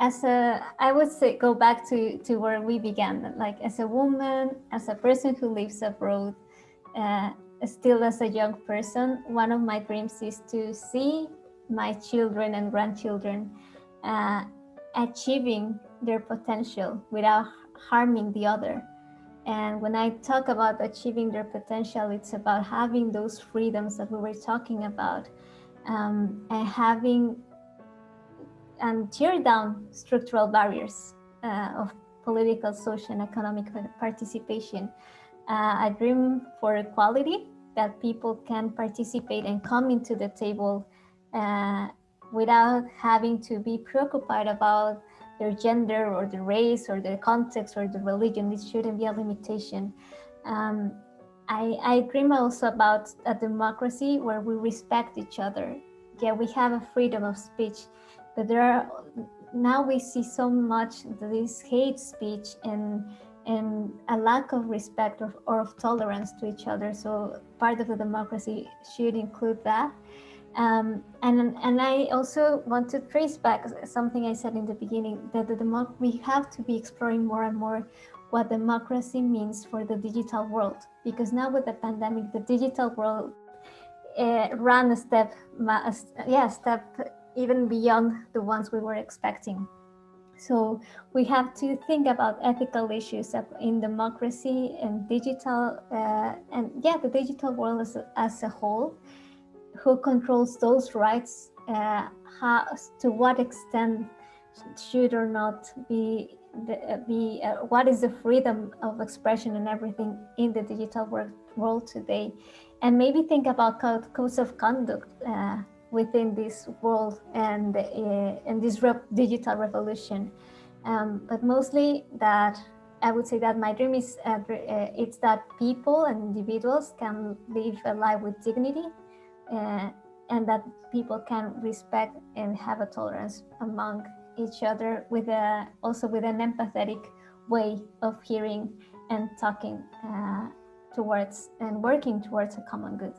as a, I would say, go back to, to where we began, like as a woman, as a person who lives abroad, uh, still as a young person, one of my dreams is to see my children and grandchildren uh, achieving their potential without harming the other. And when I talk about achieving their potential, it's about having those freedoms that we were talking about um, and having and tear down structural barriers uh, of political, social, and economic participation. Uh, a dream for equality that people can participate and come into the table uh, without having to be preoccupied about their gender or the race or the context or the religion. It shouldn't be a limitation. Um, I, I dream also about a democracy where we respect each other. Yeah, we have a freedom of speech, there are now we see so much this hate speech and and a lack of respect or, or of tolerance to each other. So part of the democracy should include that. Um, and, and I also want to trace back something I said in the beginning, that the democ we have to be exploring more and more what democracy means for the digital world. Because now with the pandemic, the digital world uh, ran a step, yeah, step even beyond the ones we were expecting. So we have to think about ethical issues in democracy and digital, uh, and yeah, the digital world as a, as a whole who controls those rights, uh, how, to what extent should or not be, the, uh, be uh, what is the freedom of expression and everything in the digital world, world today. And maybe think about codes of conduct uh, within this world and, uh, and this re digital revolution. Um, but mostly that I would say that my dream is uh, uh, it's that people and individuals can live a life with dignity uh, and that people can respect and have a tolerance among each other with a also with an empathetic way of hearing and talking uh, towards and working towards a common good.